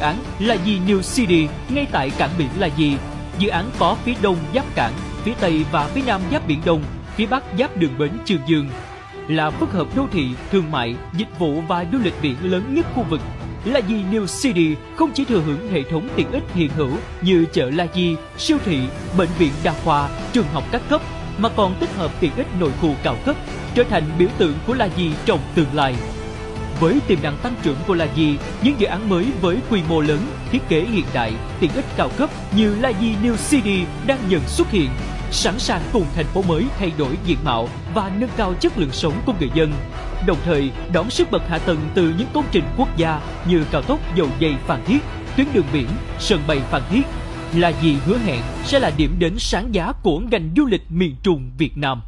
dự án là gì New City ngay tại cảng biển là gì? Dự án có phía đông giáp cảng, phía tây và phía nam giáp biển Đông, phía bắc giáp đường bến Trường Dương. Là phức hợp đô thị, thương mại, dịch vụ và du lịch biển lớn nhất khu vực. Là gì New City không chỉ thừa hưởng hệ thống tiện ích hiện hữu như chợ La Di, siêu thị, bệnh viện đa khoa, trường học các cấp, mà còn tích hợp tiện ích nội khu cao cấp, trở thành biểu tượng của La Di trong tương lai. Với tiềm năng tăng trưởng của La Di, những dự án mới với quy mô lớn, thiết kế hiện đại, tiện ích cao cấp như La Di New City đang dần xuất hiện, sẵn sàng cùng thành phố mới thay đổi diện mạo và nâng cao chất lượng sống của người dân. Đồng thời, đón sức bật hạ tầng từ những công trình quốc gia như cao tốc dầu dây Phan Thiết, tuyến đường biển, sân bay Phan Thiết, La Di hứa hẹn sẽ là điểm đến sáng giá của ngành du lịch miền Trung Việt Nam.